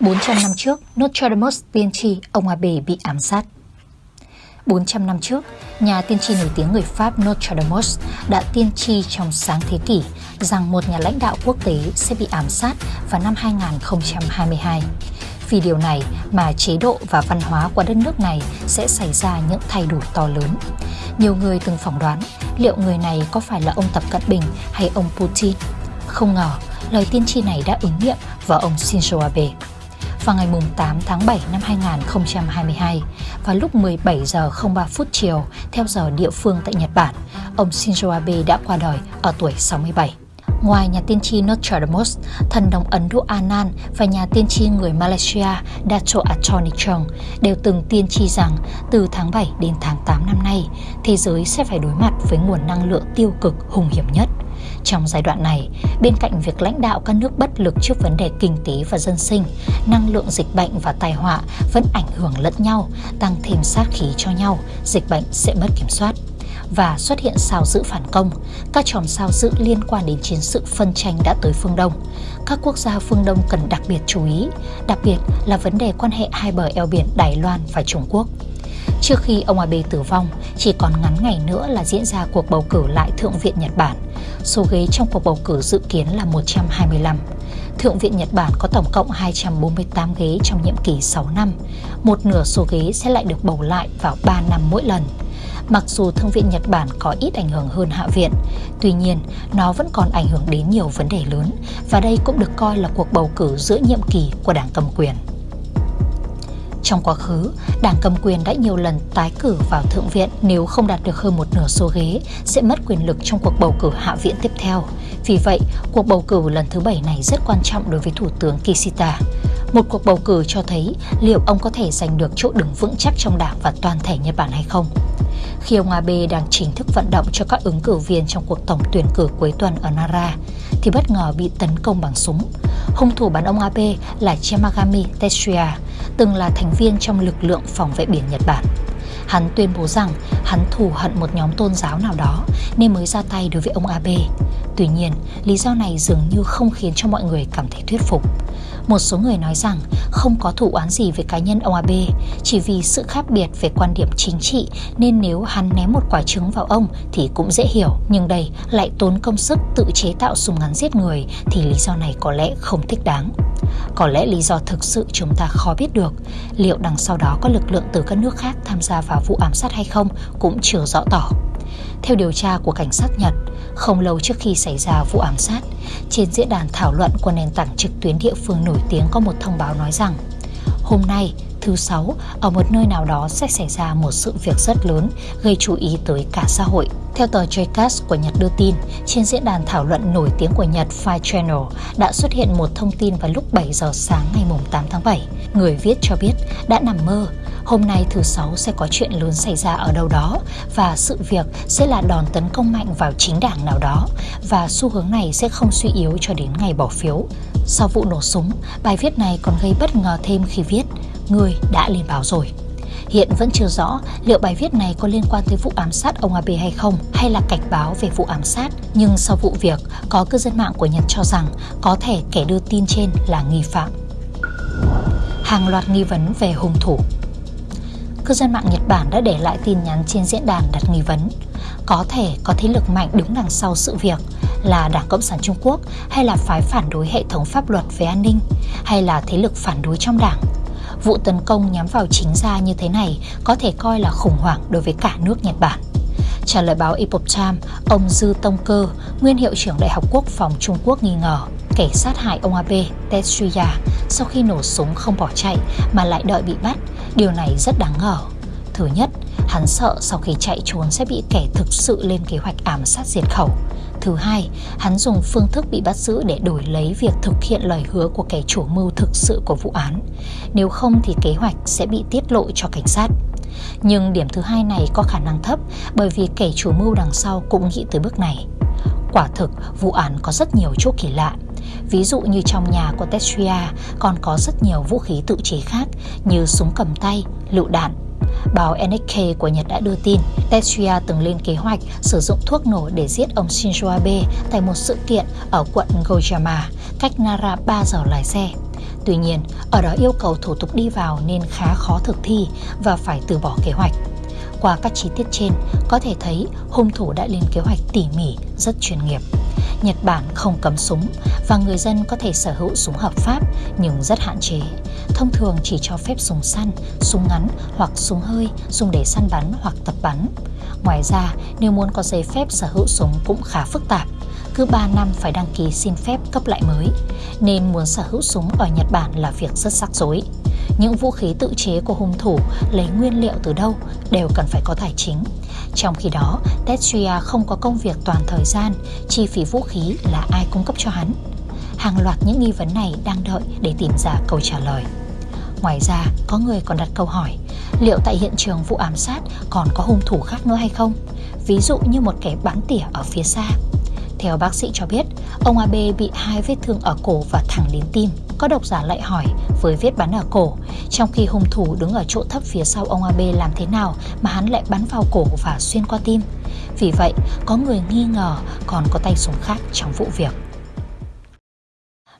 400 năm trước, Nostradamus tiên tri ông Abe bị ám sát. 400 năm trước, nhà tiên tri nổi tiếng người Pháp Nostradamus đã tiên tri trong sáng thế kỷ rằng một nhà lãnh đạo quốc tế sẽ bị ám sát vào năm 2022. Vì điều này mà chế độ và văn hóa của đất nước này sẽ xảy ra những thay đổi to lớn. Nhiều người từng phỏng đoán liệu người này có phải là ông Tập Cận Bình hay ông Putin. Không ngờ, lời tiên tri này đã ứng nghiệm vào ông Shinzo Abe vào ngày 8 tháng 7 năm 2022 vào lúc 17 giờ 03 phút chiều theo giờ địa phương tại Nhật Bản, ông Shinzo Abe đã qua đời ở tuổi 67. Ngoài nhà tiên tri Nostradamus, thần đồng Ấn Độ Anan và nhà tiên tri người Malaysia Dato Attorney Chong đều từng tiên tri rằng từ tháng 7 đến tháng 8 năm nay, thế giới sẽ phải đối mặt với nguồn năng lượng tiêu cực hùng hiểm nhất. Trong giai đoạn này, bên cạnh việc lãnh đạo các nước bất lực trước vấn đề kinh tế và dân sinh, năng lượng dịch bệnh và tai họa vẫn ảnh hưởng lẫn nhau, tăng thêm sát khí cho nhau, dịch bệnh sẽ mất kiểm soát và xuất hiện sao dự phản công. Các chòm sao dự liên quan đến chiến sự phân tranh đã tới phương Đông. Các quốc gia phương Đông cần đặc biệt chú ý, đặc biệt là vấn đề quan hệ hai bờ eo biển Đài Loan và Trung Quốc. Trước khi ông Abe tử vong, chỉ còn ngắn ngày nữa là diễn ra cuộc bầu cử lại Thượng viện Nhật Bản. Số ghế trong cuộc bầu cử dự kiến là 125. Thượng viện Nhật Bản có tổng cộng 248 ghế trong nhiệm kỳ 6 năm. Một nửa số ghế sẽ lại được bầu lại vào 3 năm mỗi lần. Mặc dù Thượng viện Nhật Bản có ít ảnh hưởng hơn Hạ viện, tuy nhiên nó vẫn còn ảnh hưởng đến nhiều vấn đề lớn và đây cũng được coi là cuộc bầu cử giữa nhiệm kỳ của đảng cầm quyền. Trong quá khứ, đảng cầm quyền đã nhiều lần tái cử vào Thượng viện nếu không đạt được hơn một nửa số ghế sẽ mất quyền lực trong cuộc bầu cử Hạ viện tiếp theo. Vì vậy, cuộc bầu cử lần thứ bảy này rất quan trọng đối với Thủ tướng Kishida. Một cuộc bầu cử cho thấy liệu ông có thể giành được chỗ đứng vững chắc trong đảng và toàn thể Nhật Bản hay không. Khi ông Abe đang chính thức vận động cho các ứng cử viên trong cuộc tổng tuyển cử cuối tuần ở Nara, thì bất ngờ bị tấn công bằng súng. Hung thủ bắn ông Abe là Yamagami Tetsuya, từng là thành viên trong lực lượng phòng vệ biển Nhật Bản. Hắn tuyên bố rằng hắn thù hận một nhóm tôn giáo nào đó nên mới ra tay đối với ông Abe. Tuy nhiên, lý do này dường như không khiến cho mọi người cảm thấy thuyết phục. Một số người nói rằng không có thủ án gì về cá nhân ông Abe, chỉ vì sự khác biệt về quan điểm chính trị nên nếu hắn ném một quả trứng vào ông thì cũng dễ hiểu. Nhưng đây lại tốn công sức tự chế tạo súng ngắn giết người thì lý do này có lẽ không thích đáng. Có lẽ lý do thực sự chúng ta khó biết được Liệu đằng sau đó có lực lượng từ các nước khác tham gia vào vụ ám sát hay không cũng chưa rõ tỏ theo điều tra của cảnh sát Nhật Không lâu trước khi xảy ra vụ ám sát Trên diễn đàn thảo luận của nền tảng trực tuyến địa phương nổi tiếng có một thông báo nói rằng Hôm nay, thứ sáu, ở một nơi nào đó sẽ xảy ra một sự việc rất lớn gây chú ý tới cả xã hội. Theo tờ JCast của Nhật đưa tin, trên diễn đàn thảo luận nổi tiếng của Nhật Fire Channel đã xuất hiện một thông tin vào lúc 7 giờ sáng ngày 8 tháng 7. Người viết cho biết đã nằm mơ Hôm nay thứ sáu sẽ có chuyện lớn xảy ra ở đâu đó và sự việc sẽ là đòn tấn công mạnh vào chính đảng nào đó và xu hướng này sẽ không suy yếu cho đến ngày bỏ phiếu. Sau vụ nổ súng, bài viết này còn gây bất ngờ thêm khi viết Người đã lên báo rồi. Hiện vẫn chưa rõ liệu bài viết này có liên quan tới vụ ám sát ông Abe hay không hay là cảnh báo về vụ ám sát. Nhưng sau vụ việc, có cư dân mạng của Nhật cho rằng có thể kẻ đưa tin trên là nghi phạm. Hàng loạt nghi vấn về hung thủ Cư dân mạng Nhật Bản đã để lại tin nhắn trên diễn đàn đặt nghi vấn Có thể có thế lực mạnh đứng đằng sau sự việc là Đảng Cộng sản Trung Quốc hay là phái phản đối hệ thống pháp luật về an ninh hay là thế lực phản đối trong đảng Vụ tấn công nhắm vào chính gia như thế này có thể coi là khủng hoảng đối với cả nước Nhật Bản. Trả lời báo Epoch Times, ông Dư Tông Cơ, nguyên hiệu trưởng Đại học Quốc phòng Trung Quốc nghi ngờ kẻ sát hại ông Abe Tetsuya sau khi nổ súng không bỏ chạy mà lại đợi bị bắt. Điều này rất đáng ngờ. Thứ nhất, hắn sợ sau khi chạy trốn sẽ bị kẻ thực sự lên kế hoạch ám sát diệt khẩu. Thứ hai, hắn dùng phương thức bị bắt giữ để đổi lấy việc thực hiện lời hứa của kẻ chủ mưu thực sự của vụ án. Nếu không thì kế hoạch sẽ bị tiết lộ cho cảnh sát. Nhưng điểm thứ hai này có khả năng thấp bởi vì kẻ chủ mưu đằng sau cũng nghĩ tới bước này. Quả thực, vụ án có rất nhiều chỗ kỳ lạ. Ví dụ như trong nhà của Tetsuya còn có rất nhiều vũ khí tự chế khác như súng cầm tay, lựu đạn, Báo NHK của Nhật đã đưa tin Tetsuya từng lên kế hoạch sử dụng thuốc nổ để giết ông Shinzo Abe tại một sự kiện ở quận Gojama, cách Nara 3 giờ lái xe. Tuy nhiên, ở đó yêu cầu thủ tục đi vào nên khá khó thực thi và phải từ bỏ kế hoạch. Qua các chi tiết trên, có thể thấy hung thủ đã lên kế hoạch tỉ mỉ, rất chuyên nghiệp. Nhật Bản không cấm súng và người dân có thể sở hữu súng hợp pháp nhưng rất hạn chế. Thông thường chỉ cho phép súng săn, súng ngắn hoặc súng hơi dùng để săn bắn hoặc tập bắn. Ngoài ra, nếu muốn có giấy phép sở hữu súng cũng khá phức tạp. Cứ 3 năm phải đăng ký xin phép cấp lại mới, nên muốn sở hữu súng ở Nhật Bản là việc rất rắc rối. Những vũ khí tự chế của hung thủ lấy nguyên liệu từ đâu đều cần phải có tài chính. Trong khi đó, Tetsuya không có công việc toàn thời gian, chi phí vũ khí là ai cung cấp cho hắn. Hàng loạt những nghi vấn này đang đợi để tìm ra câu trả lời. Ngoài ra, có người còn đặt câu hỏi liệu tại hiện trường vụ ám sát còn có hung thủ khác nữa hay không? Ví dụ như một kẻ bắn tỉa ở phía xa. Theo bác sĩ cho biết, ông Abe bị hai vết thương ở cổ và thẳng đến tim. Có độc giả lại hỏi với vết bắn ở cổ, trong khi hung thủ đứng ở chỗ thấp phía sau ông Abe làm thế nào mà hắn lại bắn vào cổ và xuyên qua tim? Vì vậy, có người nghi ngờ còn có tay súng khác trong vụ việc.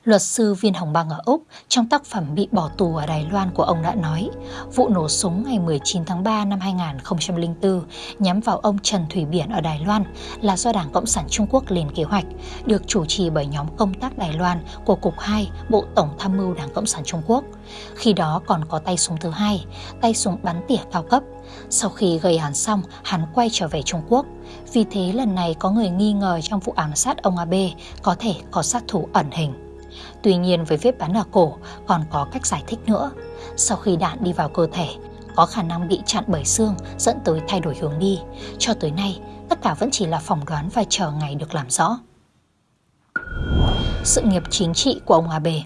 Luật sư Viên Hồng Bang ở Úc trong tác phẩm Bị bỏ tù ở Đài Loan của ông đã nói vụ nổ súng ngày 19 tháng 3 năm 2004 nhắm vào ông Trần Thủy Biển ở Đài Loan là do Đảng Cộng sản Trung Quốc lên kế hoạch, được chủ trì bởi nhóm công tác Đài Loan của Cục 2 Bộ Tổng Tham mưu Đảng Cộng sản Trung Quốc. Khi đó còn có tay súng thứ hai, tay súng bắn tỉa cao cấp. Sau khi gây án xong, hắn quay trở về Trung Quốc. Vì thế lần này có người nghi ngờ trong vụ ám sát ông Abe có thể có sát thủ ẩn hình. Tuy nhiên với vết bắn ở cổ còn có cách giải thích nữa. Sau khi đạn đi vào cơ thể, có khả năng bị chặn bởi xương dẫn tới thay đổi hướng đi. Cho tới nay, tất cả vẫn chỉ là phỏng đoán và chờ ngày được làm rõ. Sự nghiệp chính trị của ông Abe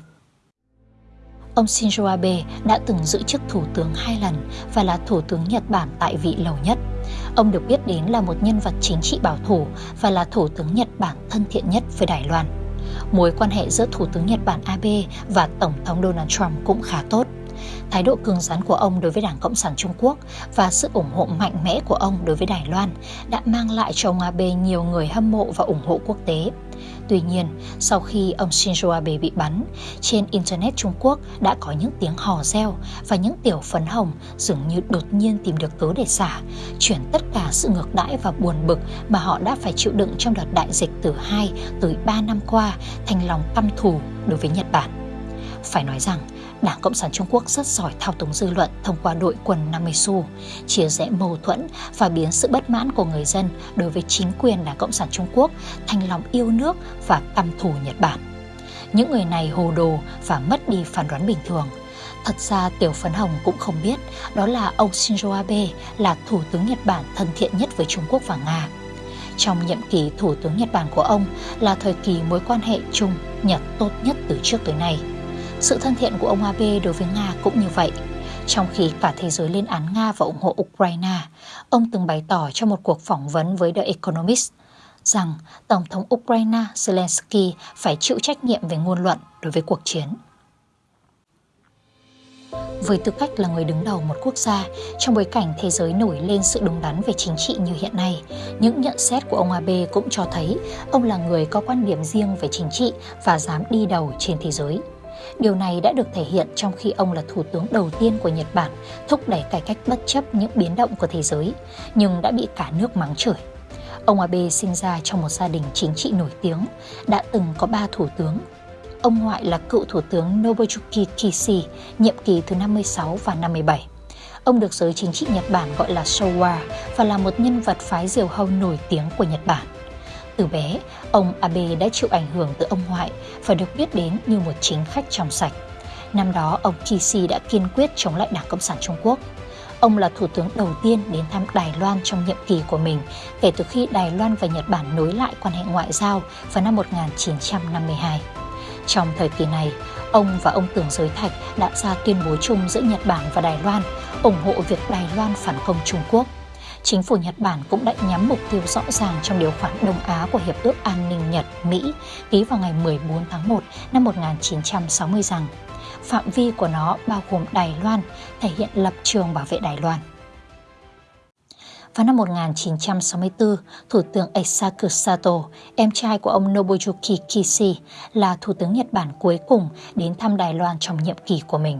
Ông Shinzo Abe đã từng giữ chức thủ tướng hai lần và là thủ tướng Nhật Bản tại vị lâu nhất. Ông được biết đến là một nhân vật chính trị bảo thủ và là thủ tướng Nhật Bản thân thiện nhất với Đài Loan mối quan hệ giữa Thủ tướng Nhật Bản Abe và Tổng thống Donald Trump cũng khá tốt. Thái độ cứng rắn của ông đối với Đảng Cộng sản Trung Quốc và sự ủng hộ mạnh mẽ của ông đối với Đài Loan đã mang lại cho ông Abe nhiều người hâm mộ và ủng hộ quốc tế. Tuy nhiên, sau khi ông Shinzo Abe bị bắn, trên Internet Trung Quốc đã có những tiếng hò reo và những tiểu phấn hồng dường như đột nhiên tìm được cớ để xả, chuyển tất cả sự ngược đãi và buồn bực mà họ đã phải chịu đựng trong đợt đại dịch từ 2 tới 3 năm qua thành lòng căm thù đối với Nhật Bản. Phải nói rằng, Đảng Cộng sản Trung Quốc rất giỏi thao túng dư luận thông qua đội quân 50 xu, chia rẽ mâu thuẫn và biến sự bất mãn của người dân đối với chính quyền Đảng Cộng sản Trung Quốc thành lòng yêu nước và căm thù Nhật Bản. Những người này hồ đồ và mất đi phán đoán bình thường. Thật ra Tiểu Phấn Hồng cũng không biết đó là ông Shinzo Abe là thủ tướng Nhật Bản thân thiện nhất với Trung Quốc và Nga. Trong nhiệm kỳ thủ tướng Nhật Bản của ông là thời kỳ mối quan hệ Trung Nhật tốt nhất từ trước tới nay. Sự thân thiện của ông Abe đối với Nga cũng như vậy. Trong khi cả thế giới lên án Nga và ủng hộ Ukraine, ông từng bày tỏ trong một cuộc phỏng vấn với The Economist rằng Tổng thống Ukraine Zelensky phải chịu trách nhiệm về ngôn luận đối với cuộc chiến. Với tư cách là người đứng đầu một quốc gia, trong bối cảnh thế giới nổi lên sự đúng đắn về chính trị như hiện nay, những nhận xét của ông Abe cũng cho thấy ông là người có quan điểm riêng về chính trị và dám đi đầu trên thế giới. Điều này đã được thể hiện trong khi ông là thủ tướng đầu tiên của Nhật Bản thúc đẩy cải cách bất chấp những biến động của thế giới, nhưng đã bị cả nước mắng chửi. Ông Abe sinh ra trong một gia đình chính trị nổi tiếng, đã từng có ba thủ tướng. Ông ngoại là cựu thủ tướng Nobuyuki Kishi, nhiệm kỳ thứ 56 và 57. Ông được giới chính trị Nhật Bản gọi là Showa và là một nhân vật phái diều hâu nổi tiếng của Nhật Bản. Từ bé, ông Abe đã chịu ảnh hưởng từ ông ngoại và được biết đến như một chính khách trong sạch. Năm đó, ông Kishi đã kiên quyết chống lại Đảng Cộng sản Trung Quốc. Ông là thủ tướng đầu tiên đến thăm Đài Loan trong nhiệm kỳ của mình kể từ khi Đài Loan và Nhật Bản nối lại quan hệ ngoại giao vào năm 1952. Trong thời kỳ này, ông và ông Tưởng Giới Thạch đã ra tuyên bố chung giữa Nhật Bản và Đài Loan ủng hộ việc Đài Loan phản công Trung Quốc chính phủ Nhật Bản cũng đã nhắm mục tiêu rõ ràng trong điều khoản Đông Á của Hiệp ước An ninh Nhật-Mỹ ký vào ngày 14 tháng 1 năm 1960 rằng phạm vi của nó bao gồm Đài Loan, thể hiện lập trường bảo vệ Đài Loan. Vào năm 1964, Thủ tướng Eisaku Sato, em trai của ông Nobuyuki Kishi, là Thủ tướng Nhật Bản cuối cùng đến thăm Đài Loan trong nhiệm kỳ của mình.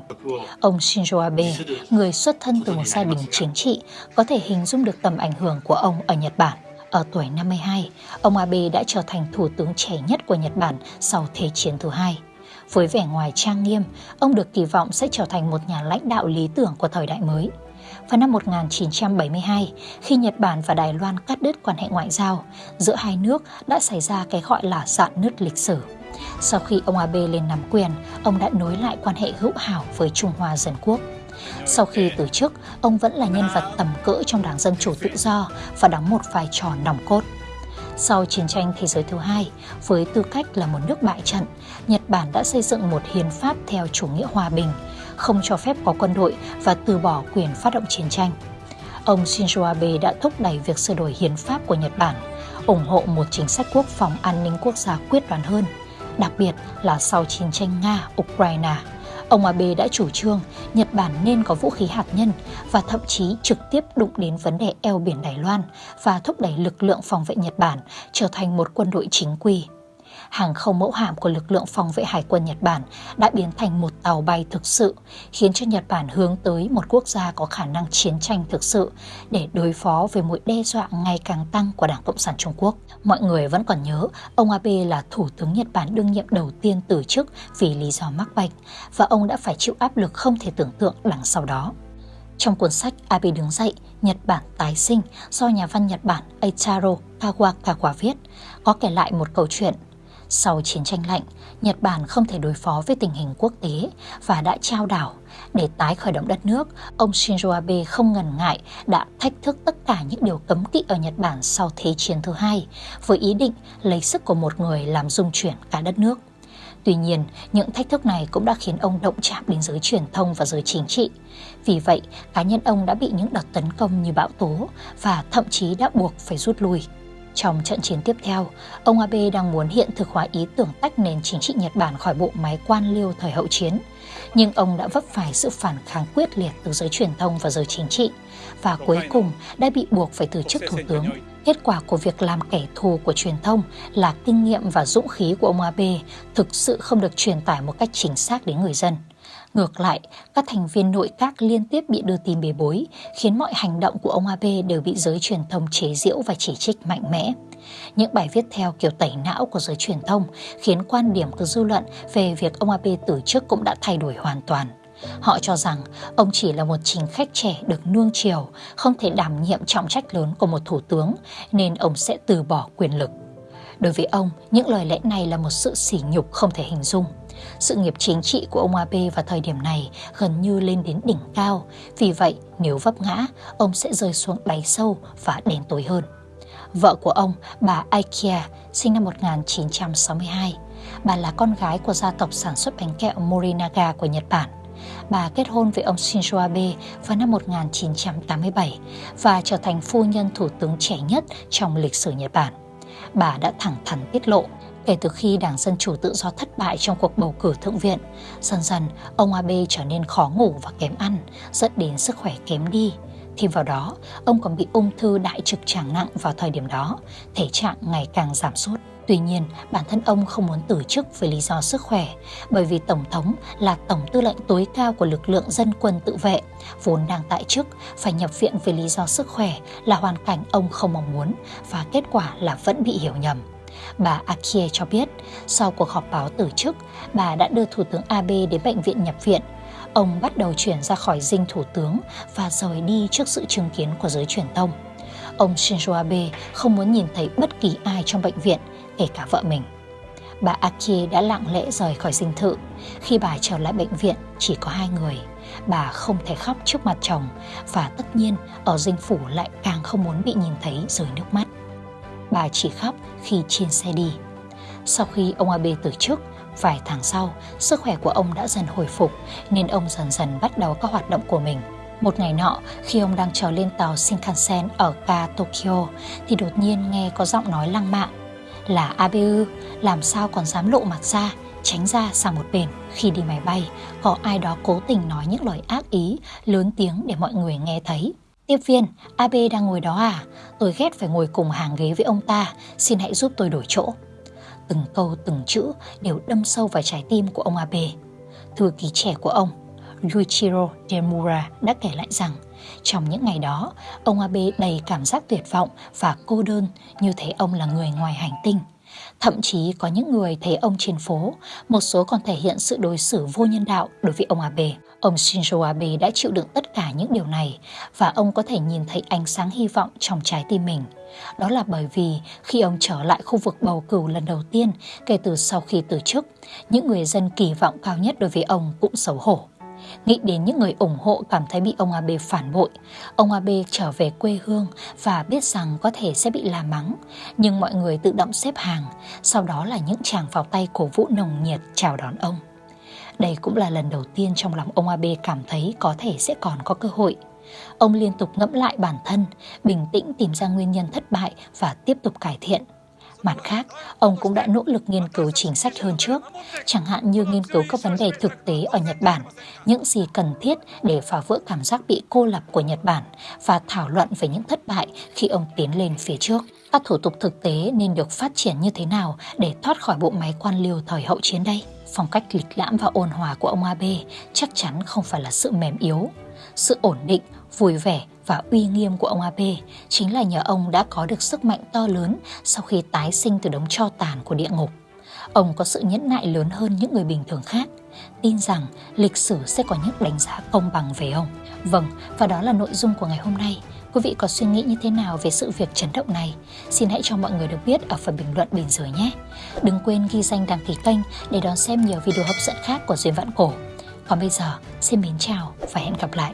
Ông Shinzo Abe, người xuất thân từ một gia đình chính trị, có thể hình dung được tầm ảnh hưởng của ông ở Nhật Bản. Ở tuổi 52, ông Abe đã trở thành thủ tướng trẻ nhất của Nhật Bản sau Thế chiến thứ hai. Với vẻ ngoài trang nghiêm, ông được kỳ vọng sẽ trở thành một nhà lãnh đạo lý tưởng của thời đại mới. Vào năm 1972, khi Nhật Bản và Đài Loan cắt đứt quan hệ ngoại giao, giữa hai nước đã xảy ra cái gọi là dạn nứt lịch sử. Sau khi ông Abe lên nắm quyền, ông đã nối lại quan hệ hữu hảo với Trung Hoa Dân Quốc. Sau khi từ chức, ông vẫn là nhân vật tầm cỡ trong Đảng Dân Chủ Tự Do và đóng một vai trò nòng cốt. Sau chiến tranh thế giới thứ hai, với tư cách là một nước bại trận, Nhật Bản đã xây dựng một hiến pháp theo chủ nghĩa hòa bình, không cho phép có quân đội và từ bỏ quyền phát động chiến tranh. Ông Shinzo Abe đã thúc đẩy việc sửa đổi hiến pháp của Nhật Bản, ủng hộ một chính sách quốc phòng an ninh quốc gia quyết đoán hơn, đặc biệt là sau chiến tranh Nga-Ukraine. Ông Abe đã chủ trương Nhật Bản nên có vũ khí hạt nhân và thậm chí trực tiếp đụng đến vấn đề eo biển Đài Loan và thúc đẩy lực lượng phòng vệ Nhật Bản trở thành một quân đội chính quy hàng không mẫu hạm của lực lượng phòng vệ hải quân Nhật Bản đã biến thành một tàu bay thực sự, khiến cho Nhật Bản hướng tới một quốc gia có khả năng chiến tranh thực sự để đối phó với mối đe dọa ngày càng tăng của Đảng Cộng sản Trung Quốc. Mọi người vẫn còn nhớ, ông Abe là Thủ tướng Nhật Bản đương nhiệm đầu tiên từ chức vì lý do mắc bệnh và ông đã phải chịu áp lực không thể tưởng tượng đằng sau đó. Trong cuốn sách Abe đứng dậy, Nhật Bản tái sinh do nhà văn Nhật Bản Eiichiro Kawakawa viết, có kể lại một câu chuyện sau chiến tranh lạnh, Nhật Bản không thể đối phó với tình hình quốc tế và đã trao đảo. Để tái khởi động đất nước, ông Shinzo Abe không ngần ngại đã thách thức tất cả những điều cấm kỵ ở Nhật Bản sau Thế chiến thứ hai, với ý định lấy sức của một người làm dung chuyển cả đất nước. Tuy nhiên, những thách thức này cũng đã khiến ông động chạm đến giới truyền thông và giới chính trị. Vì vậy, cá nhân ông đã bị những đợt tấn công như bão tố và thậm chí đã buộc phải rút lui. Trong trận chiến tiếp theo, ông Abe đang muốn hiện thực hóa ý tưởng tách nền chính trị Nhật Bản khỏi bộ máy quan liêu thời hậu chiến. Nhưng ông đã vấp phải sự phản kháng quyết liệt từ giới truyền thông và giới chính trị và cuối cùng đã bị buộc phải từ chức thủ tướng. Kết quả của việc làm kẻ thù của truyền thông là kinh nghiệm và dũng khí của ông Abe thực sự không được truyền tải một cách chính xác đến người dân. Ngược lại, các thành viên nội các liên tiếp bị đưa tin bề bối, khiến mọi hành động của ông Abe đều bị giới truyền thông chế giễu và chỉ trích mạnh mẽ. Những bài viết theo kiểu tẩy não của giới truyền thông khiến quan điểm của dư luận về việc ông Abe từ chức cũng đã thay đổi hoàn toàn. Họ cho rằng ông chỉ là một chính khách trẻ được nuông chiều, không thể đảm nhiệm trọng trách lớn của một thủ tướng, nên ông sẽ từ bỏ quyền lực. Đối với ông, những lời lẽ này là một sự sỉ nhục không thể hình dung. Sự nghiệp chính trị của ông Abe vào thời điểm này gần như lên đến đỉnh cao, vì vậy nếu vấp ngã, ông sẽ rơi xuống đáy sâu và đen tối hơn. Vợ của ông, bà Ikea, sinh năm 1962. Bà là con gái của gia tộc sản xuất bánh kẹo Morinaga của Nhật Bản. Bà kết hôn với ông Shinzo Abe vào năm 1987 và trở thành phu nhân thủ tướng trẻ nhất trong lịch sử Nhật Bản. Bà đã thẳng thắn tiết lộ Kể từ khi Đảng Dân Chủ tự do thất bại trong cuộc bầu cử thượng viện, dần dần ông Abe trở nên khó ngủ và kém ăn, dẫn đến sức khỏe kém đi. Thêm vào đó, ông còn bị ung thư đại trực tràng nặng vào thời điểm đó, thể trạng ngày càng giảm sút. Tuy nhiên, bản thân ông không muốn từ chức vì lý do sức khỏe, bởi vì Tổng thống là Tổng tư lệnh tối cao của lực lượng dân quân tự vệ, vốn đang tại chức, phải nhập viện vì lý do sức khỏe là hoàn cảnh ông không mong muốn và kết quả là vẫn bị hiểu nhầm. Bà Akie cho biết, sau cuộc họp báo từ chức, bà đã đưa Thủ tướng Abe đến bệnh viện nhập viện. Ông bắt đầu chuyển ra khỏi dinh thủ tướng và rời đi trước sự chứng kiến của giới truyền thông. Ông Shinzo Abe không muốn nhìn thấy bất kỳ ai trong bệnh viện, kể cả vợ mình. Bà Akie đã lặng lẽ rời khỏi dinh thự. Khi bà trở lại bệnh viện, chỉ có hai người. Bà không thể khóc trước mặt chồng và tất nhiên ở dinh phủ lại càng không muốn bị nhìn thấy rơi nước mắt bà chỉ khóc khi trên xe đi. Sau khi ông Abe từ chức, vài tháng sau, sức khỏe của ông đã dần hồi phục nên ông dần dần bắt đầu các hoạt động của mình. Một ngày nọ, khi ông đang trèo lên tàu Shinkansen ở ga Tokyo thì đột nhiên nghe có giọng nói lăng mạ. Là Abe làm sao còn dám lộ mặt ra, tránh ra sang một bên. Khi đi máy bay, có ai đó cố tình nói những lời ác ý, lớn tiếng để mọi người nghe thấy. Tiếp viên, AB đang ngồi đó à? Tôi ghét phải ngồi cùng hàng ghế với ông ta, xin hãy giúp tôi đổi chỗ. Từng câu từng chữ đều đâm sâu vào trái tim của ông Abe. Thư ký trẻ của ông, Yuichiro Demura đã kể lại rằng trong những ngày đó, ông Abe đầy cảm giác tuyệt vọng và cô đơn như thấy ông là người ngoài hành tinh. Thậm chí có những người thấy ông trên phố, một số còn thể hiện sự đối xử vô nhân đạo đối với ông Abe. Ông Shinzo Abe đã chịu đựng tất cả những điều này và ông có thể nhìn thấy ánh sáng hy vọng trong trái tim mình. Đó là bởi vì khi ông trở lại khu vực bầu cử lần đầu tiên kể từ sau khi từ chức, những người dân kỳ vọng cao nhất đối với ông cũng xấu hổ. Nghĩ đến những người ủng hộ cảm thấy bị ông Abe phản bội, ông Abe trở về quê hương và biết rằng có thể sẽ bị la mắng. Nhưng mọi người tự động xếp hàng, sau đó là những chàng vào tay cổ vũ nồng nhiệt chào đón ông. Đây cũng là lần đầu tiên trong lòng ông Abe cảm thấy có thể sẽ còn có cơ hội. Ông liên tục ngẫm lại bản thân, bình tĩnh tìm ra nguyên nhân thất bại và tiếp tục cải thiện. Mặt khác, ông cũng đã nỗ lực nghiên cứu chính sách hơn trước, chẳng hạn như nghiên cứu các vấn đề thực tế ở Nhật Bản, những gì cần thiết để phá vỡ cảm giác bị cô lập của Nhật Bản và thảo luận về những thất bại khi ông tiến lên phía trước. Các thủ tục thực tế nên được phát triển như thế nào để thoát khỏi bộ máy quan liêu thời hậu chiến đây? Phong cách lịch lãm và ôn hòa của ông Abe chắc chắn không phải là sự mềm yếu. Sự ổn định, vui vẻ và uy nghiêm của ông Abe chính là nhờ ông đã có được sức mạnh to lớn sau khi tái sinh từ đống cho tàn của địa ngục. Ông có sự nhẫn nại lớn hơn những người bình thường khác, tin rằng lịch sử sẽ có những đánh giá công bằng về ông. Vâng, và đó là nội dung của ngày hôm nay. Quý vị có suy nghĩ như thế nào về sự việc chấn động này? Xin hãy cho mọi người được biết ở phần bình luận bên dưới nhé. Đừng quên ghi danh đăng ký kênh để đón xem nhiều video hấp dẫn khác của Duyên Vạn Cổ. Còn bây giờ, xin mến chào và hẹn gặp lại.